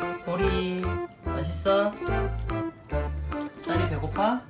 음, 보리 맛있어? 쌀이 배고파?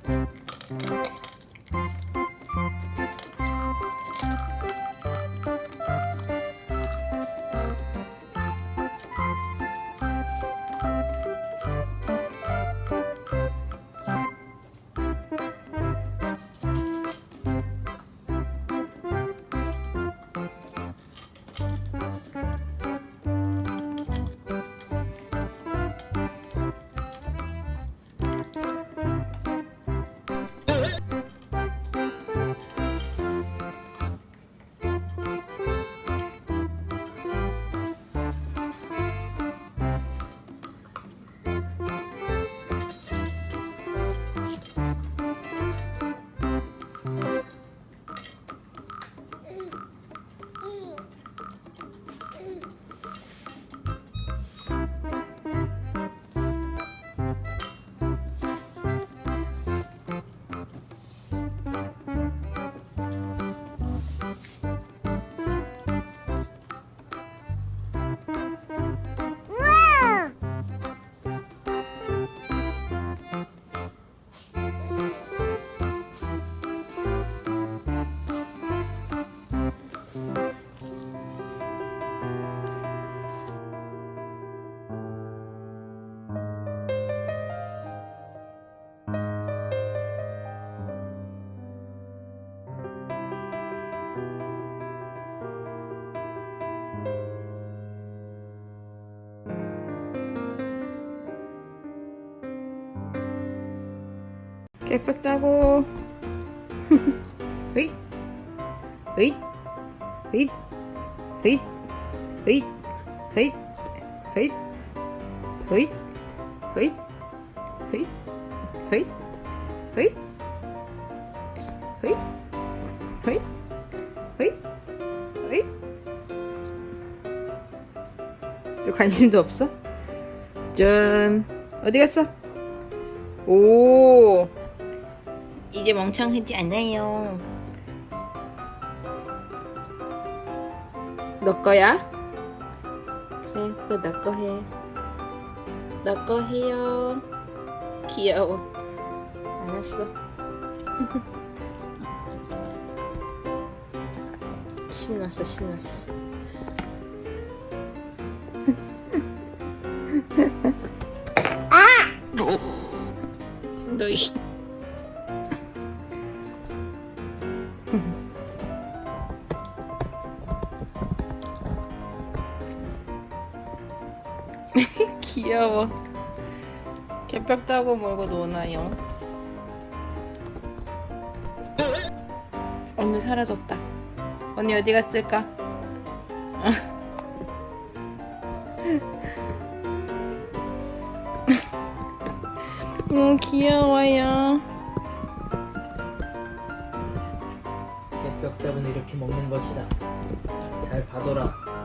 따고 으잇 으잇 으잇 으잇 으잇 으잇 으잇 으잇 으잇 으잇 으잇 으잇 으잇 으잇 으잇 으잇 또 관심도 없어? 짠 어디 갔어? 오 이제 멍청하지 않아요. 너 거야? 그래 그거 너거 해. 너거 해요. 귀여워. 알았어. 신났어 신났어. 너희 귀여워. 개벽 따고 몰고 노나요? 언니 사라졌다. 언니 어디 갔을까? 오 귀여워요 때문에 이렇게 먹는 것이다. 잘 봐둬라.